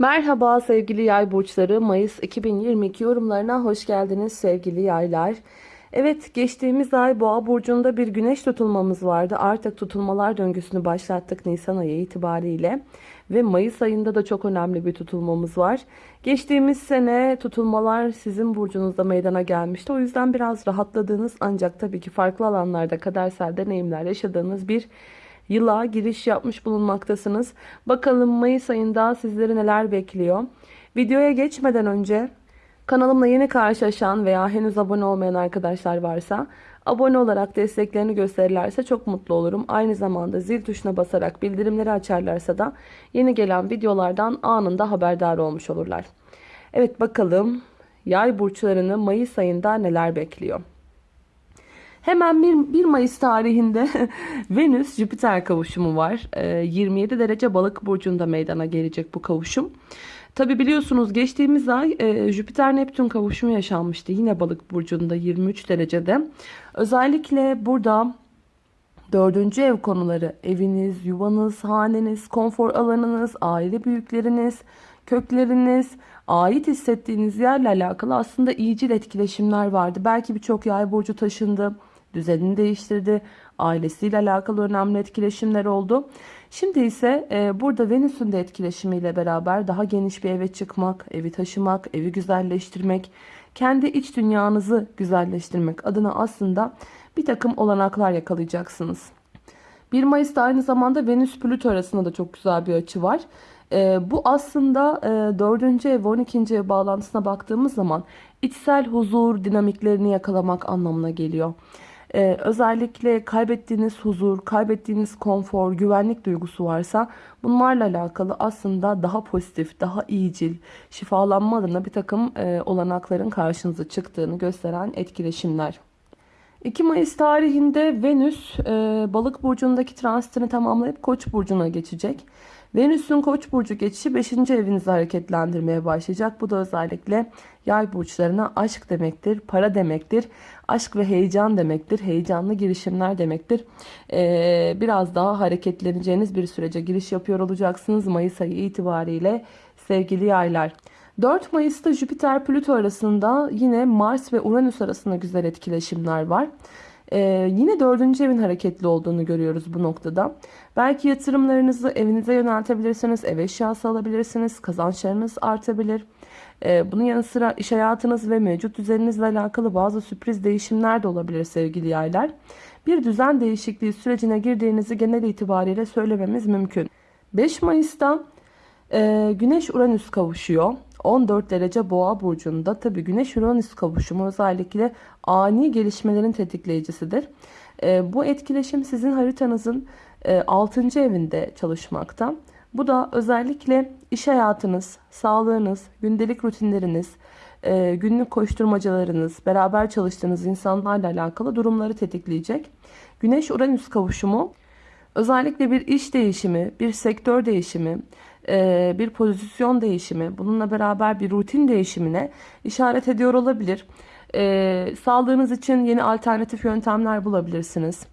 Merhaba sevgili yay burçları. Mayıs 2022 yorumlarına hoş geldiniz sevgili yaylar. Evet geçtiğimiz ay boğa burcunda bir güneş tutulmamız vardı. Artık tutulmalar döngüsünü başlattık Nisan ayı itibariyle. Ve Mayıs ayında da çok önemli bir tutulmamız var. Geçtiğimiz sene tutulmalar sizin burcunuzda meydana gelmişti. O yüzden biraz rahatladığınız ancak tabii ki farklı alanlarda kadersel deneyimler yaşadığınız bir yıla giriş yapmış bulunmaktasınız. Bakalım Mayıs ayında sizleri neler bekliyor. Videoya geçmeden önce kanalımla yeni karşılaşan veya henüz abone olmayan arkadaşlar varsa abone olarak desteklerini gösterirlerse çok mutlu olurum. Aynı zamanda zil tuşuna basarak bildirimleri açarlarsa da yeni gelen videolardan anında haberdar olmuş olurlar. Evet bakalım yay burçlarını Mayıs ayında neler bekliyor. Hemen 1, 1 Mayıs tarihinde Venüs Jüpiter kavuşumu var. 27 ee, derece balık burcunda meydana gelecek bu kavuşum. Tabi biliyorsunuz geçtiğimiz ay e, Jüpiter Neptün kavuşumu yaşanmıştı. Yine balık burcunda 23 derecede. Özellikle burada dördüncü ev konuları eviniz, yuvanız, haneniz, konfor alanınız, aile büyükleriniz, kökleriniz, ait hissettiğiniz yerle alakalı aslında iyicil etkileşimler vardı. Belki birçok yay burcu taşındı düzenini değiştirdi. Ailesiyle alakalı önemli etkileşimler oldu. Şimdi ise e, burada Venüs'ün de etkileşimiyle beraber daha geniş bir eve çıkmak, evi taşımak, evi güzelleştirmek, kendi iç dünyanızı güzelleştirmek adına aslında bir takım olanaklar yakalayacaksınız. 1 Mayıs'ta aynı zamanda Venüs-Plüto arasında da çok güzel bir açı var. E, bu aslında e, 4. ev 12. ev bağlantısına baktığımız zaman içsel huzur dinamiklerini yakalamak anlamına geliyor. Ee, özellikle kaybettiğiniz huzur, kaybettiğiniz konfor, güvenlik duygusu varsa bunlarla alakalı aslında daha pozitif, daha iyicil, şifalanma adına bir takım e, olanakların karşınıza çıktığını gösteren etkileşimler. 2 Mayıs tarihinde Venüs e, balık burcundaki transitini tamamlayıp koç burcuna geçecek. Venüs'ün koç burcu geçişi 5. evinizi hareketlendirmeye başlayacak. Bu da özellikle yay burçlarına aşk demektir, para demektir, aşk ve heyecan demektir, heyecanlı girişimler demektir. Ee, biraz daha hareketleneceğiniz bir sürece giriş yapıyor olacaksınız Mayıs ayı itibariyle sevgili yaylar. 4 Mayıs'ta Jüpiter Plüto arasında yine Mars ve Uranüs arasında güzel etkileşimler var. Ee, yine dördüncü evin hareketli olduğunu görüyoruz bu noktada. Belki yatırımlarınızı evinize yöneltebilirsiniz, ev eşyası alabilirsiniz, kazançlarınız artabilir. Ee, bunun yanı sıra iş hayatınız ve mevcut düzeninizle alakalı bazı sürpriz değişimler de olabilir sevgili yaylar. Bir düzen değişikliği sürecine girdiğinizi genel itibariyle söylememiz mümkün. 5 Mayıs'ta e, Güneş Uranüs kavuşuyor. 14 derece boğa burcunda tabi güneş uranüs kavuşumu özellikle ani gelişmelerin tetikleyicisidir. E, bu etkileşim sizin haritanızın e, 6. evinde çalışmakta. Bu da özellikle iş hayatınız, sağlığınız, gündelik rutinleriniz, e, günlük koşturmacalarınız, beraber çalıştığınız insanlarla alakalı durumları tetikleyecek. Güneş Uranüs kavuşumu özellikle bir iş değişimi, bir sektör değişimi, bir pozisyon değişimi, bununla beraber bir rutin değişimine işaret ediyor olabilir. Sağlığınız için yeni alternatif yöntemler bulabilirsiniz.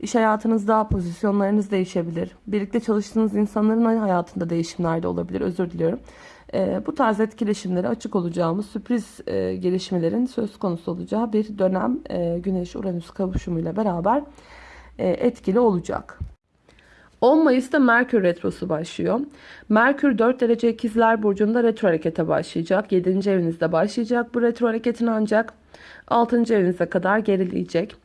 İş hayatınızda pozisyonlarınız değişebilir. Birlikte çalıştığınız insanların hayatında değişimler de olabilir. Özür diliyorum. Bu tarz etkileşimlere açık olacağımız sürpriz gelişmelerin söz konusu olacağı bir dönem Güneş-Uranüs kavuşumuyla beraber etkili olacak. 10 Mayıs'ta Merkür Retrosu başlıyor. Merkür 4 derece ikizler burcunda retro harekete başlayacak. 7. evinizde başlayacak bu retro hareketin ancak 6. evinize kadar gerileyecek.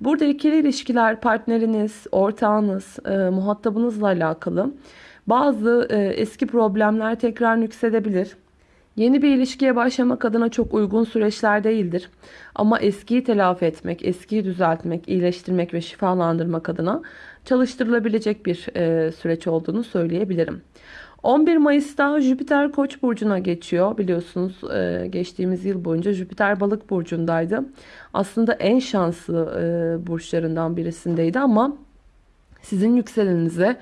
Burada ikili ilişkiler partneriniz, ortağınız, e, muhatabınızla alakalı bazı e, eski problemler tekrar yüksedebilir. Yeni bir ilişkiye başlamak adına çok uygun süreçler değildir. Ama eskiyi telafi etmek, eskiyi düzeltmek, iyileştirmek ve şifalandırmak adına çalıştırılabilecek bir e, süreç olduğunu söyleyebilirim. 11 Mayıs'ta Jüpiter Koç burcuna geçiyor. Biliyorsunuz e, geçtiğimiz yıl boyunca Jüpiter Balık burcundaydı. Aslında en şanslı e, burçlarından birisindeydi ama sizin yükselenize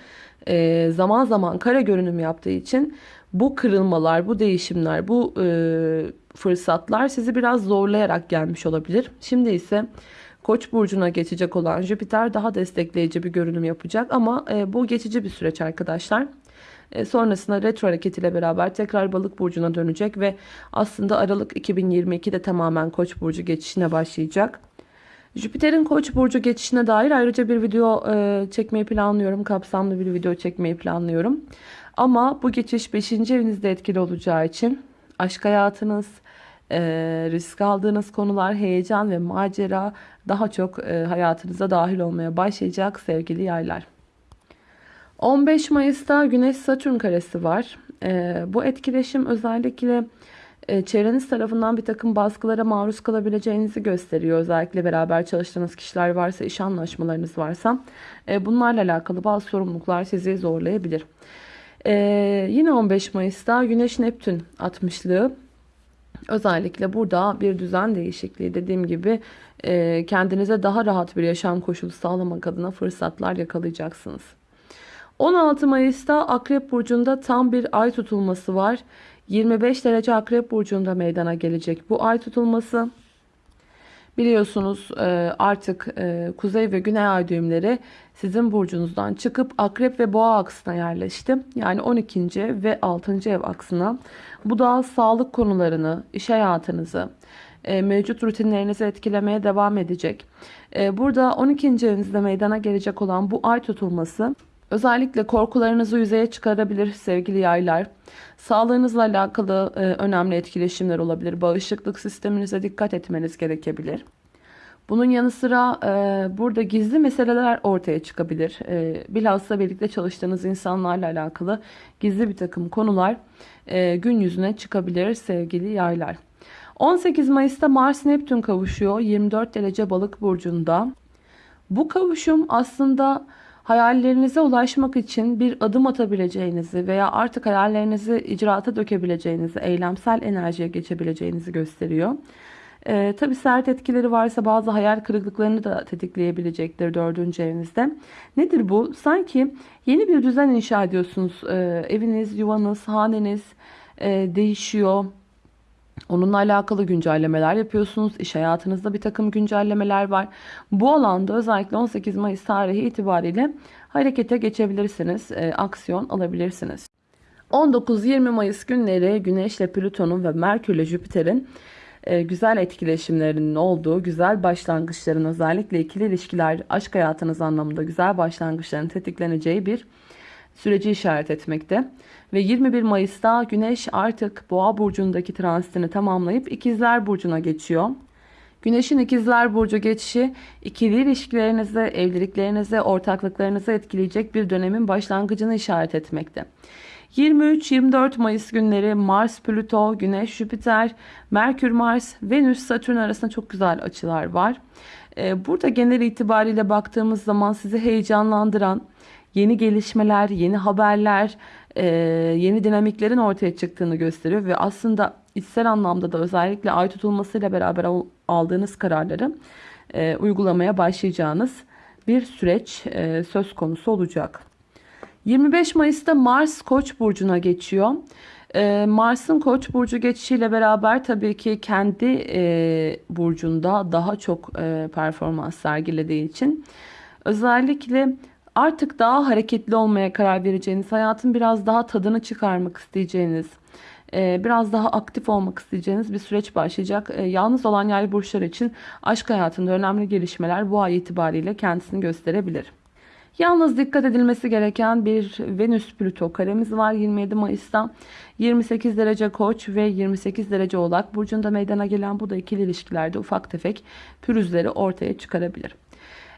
e, zaman zaman kara görünüm yaptığı için bu kırılmalar, bu değişimler, bu e, fırsatlar sizi biraz zorlayarak gelmiş olabilir. Şimdi ise Koç burcuna geçecek olan Jüpiter daha destekleyici bir görünüm yapacak ama e, bu geçici bir süreç arkadaşlar. E, sonrasında retro hareketiyle beraber tekrar balık burcuna dönecek ve aslında Aralık 2022'de tamamen Koç burcu geçişine başlayacak. Jüpiter'in Koç burcu geçişine dair ayrıca bir video e, çekmeyi planlıyorum. Kapsamlı bir video çekmeyi planlıyorum. Ama bu geçiş 5. evinizde etkili olacağı için aşk hayatınız, e, risk aldığınız konular, heyecan ve macera daha çok e, hayatınıza dahil olmaya başlayacak sevgili yaylar. 15 Mayıs'ta Güneş Satürn karesi var. E, bu etkileşim özellikle e, çevreniz tarafından bir takım baskılara maruz kalabileceğinizi gösteriyor. Özellikle beraber çalıştığınız kişiler varsa, iş anlaşmalarınız varsa e, bunlarla alakalı bazı sorumluluklar sizi zorlayabilir. E, yine 15 Mayıs'ta Güneş Neptün 60'lığı Özellikle burada bir düzen değişikliği dediğim gibi e, kendinize daha rahat bir yaşam koşulu sağlamak adına fırsatlar yakalayacaksınız. 16 Mayıs'ta Akrep Burcu'nda tam bir ay tutulması var. 25 derece Akrep Burcu'nda meydana gelecek bu ay tutulması. Biliyorsunuz e, artık e, kuzey ve güney ay düğümleri sizin burcunuzdan çıkıp akrep ve boğa aksına yerleşti. Yani 12. ve 6. ev aksına. Bu da sağlık konularını, iş hayatınızı, e, mevcut rutinlerinizi etkilemeye devam edecek. Burada 12. evinizde meydana gelecek olan bu ay tutulması Özellikle korkularınızı yüzeye çıkarabilir sevgili yaylar. Sağlığınızla alakalı e, önemli etkileşimler olabilir. Bağışıklık sisteminize dikkat etmeniz gerekebilir. Bunun yanı sıra e, burada gizli meseleler ortaya çıkabilir. E, bilhassa birlikte çalıştığınız insanlarla alakalı gizli bir takım konular e, gün yüzüne çıkabilir sevgili yaylar. 18 Mayıs'ta Mars Neptün kavuşuyor 24 derece balık burcunda. Bu kavuşum aslında hayallerinize ulaşmak için bir adım atabileceğinizi veya artık hayallerinizi icraata dökebileceğinizi, eylemsel enerjiye geçebileceğinizi gösteriyor. Ee, Tabi sert etkileri varsa bazı hayal kırıklıklarını da tetikleyebilecektir dördüncü evinizde. Nedir bu? Sanki yeni bir düzen inşa ediyorsunuz. Ee, eviniz, yuvanız, haneniz e, değişiyor. Onunla alakalı güncellemeler yapıyorsunuz. İş hayatınızda bir takım güncellemeler var. Bu alanda özellikle 18 Mayıs tarihi itibariyle harekete geçebilirsiniz. E, aksiyon alabilirsiniz. 19-20 Mayıs günleri Güneş ile Plüton'un ve Merkür ile Jüpiter'in e, güzel etkileşimlerinin olduğu, güzel başlangıçların özellikle ikili ilişkiler, aşk hayatınız anlamında güzel başlangıçların tetikleneceği bir süreci işaret etmekte. Ve 21 Mayıs'ta Güneş artık Boğa burcundaki transitini tamamlayıp İkizler burcuna geçiyor. Güneşin İkizler burcu geçişi ikili ilişkilerinizi, evliliklerinizi, ortaklıklarınızı etkileyecek bir dönemin başlangıcını işaret etmekte. 23-24 Mayıs günleri Mars, Plüto, Güneş, Jüpiter, Merkür, Mars, Venüs, Satürn arasında çok güzel açılar var. Ee, burada genel itibariyle baktığımız zaman sizi heyecanlandıran, yeni gelişmeler, yeni haberler, e, yeni dinamiklerin ortaya çıktığını gösteriyor ve aslında içsel anlamda da özellikle ay tutulmasıyla beraber aldığınız kararları e, uygulamaya başlayacağınız bir süreç e, söz konusu olacak. 25 Mayıs'ta Mars Koç burcuna geçiyor. Mars'ın Koç burcu geçişiyle beraber tabii ki kendi burcunda daha çok performans sergilediği için özellikle artık daha hareketli olmaya karar vereceğiniz, hayatın biraz daha tadını çıkarmak isteyeceğiniz, e, biraz daha aktif olmak isteyeceğiniz bir süreç başlayacak. E, yalnız olan yay burçlar için aşk hayatında önemli gelişmeler bu ay itibariyle kendisini gösterebilir. Yalnız dikkat edilmesi gereken bir Venüs-Plüto karemiz var 27 Mayıs'ta. 28 derece koç ve 28 derece oğlak burcunda meydana gelen bu da ikili ilişkilerde ufak tefek pürüzleri ortaya çıkarabilir.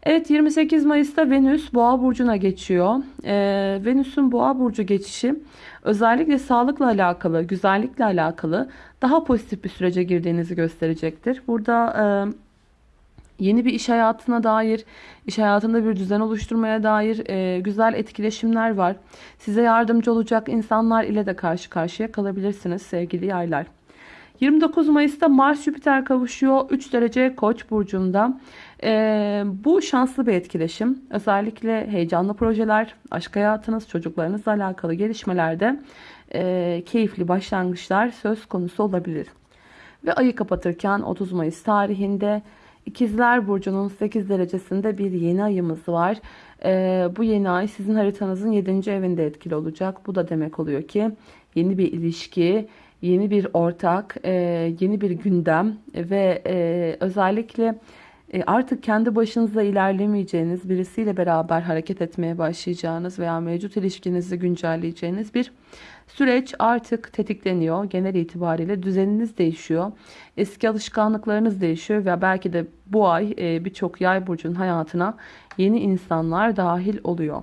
Evet 28 Mayıs'ta Venüs Boğa burcuna geçiyor. Ee, Venüs'ün Boğa burcu geçişi özellikle sağlıkla alakalı, güzellikle alakalı daha pozitif bir sürece girdiğinizi gösterecektir. Burada e, yeni bir iş hayatına dair, iş hayatında bir düzen oluşturmaya dair e, güzel etkileşimler var. Size yardımcı olacak insanlar ile de karşı karşıya kalabilirsiniz sevgili yaylar. 29 Mayıs'ta Mars Jüpiter kavuşuyor. 3 derece Koç burcunda. Ee, bu şanslı bir etkileşim. Özellikle heyecanlı projeler, aşk hayatınız, çocuklarınızla alakalı gelişmelerde e, keyifli başlangıçlar söz konusu olabilir. Ve ayı kapatırken 30 Mayıs tarihinde İkizler Burcu'nun 8 derecesinde bir yeni ayımız var. Ee, bu yeni ay sizin haritanızın 7. evinde etkili olacak. Bu da demek oluyor ki yeni bir ilişki, yeni bir ortak, e, yeni bir gündem ve e, özellikle e, artık kendi başınıza ilerlemeyeceğiniz, birisiyle beraber hareket etmeye başlayacağınız veya mevcut ilişkinizi güncelleyeceğiniz bir süreç artık tetikleniyor. Genel itibariyle düzeniniz değişiyor. Eski alışkanlıklarınız değişiyor ve belki de bu ay e, birçok yay burcunun hayatına yeni insanlar dahil oluyor.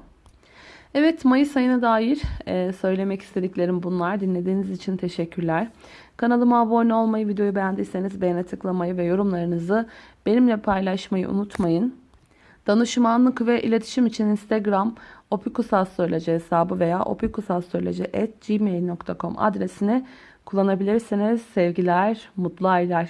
Evet Mayıs ayına dair e, söylemek istediklerim bunlar. Dinlediğiniz için teşekkürler. Kanalıma abone olmayı, videoyu beğendiyseniz beğene tıklamayı ve yorumlarınızı benimle paylaşmayı unutmayın. Danışmanlık ve iletişim için Instagram opikusastroloji hesabı veya opikusastroloji.gmail.com adresini kullanabilirsiniz. Sevgiler, mutlu aylar.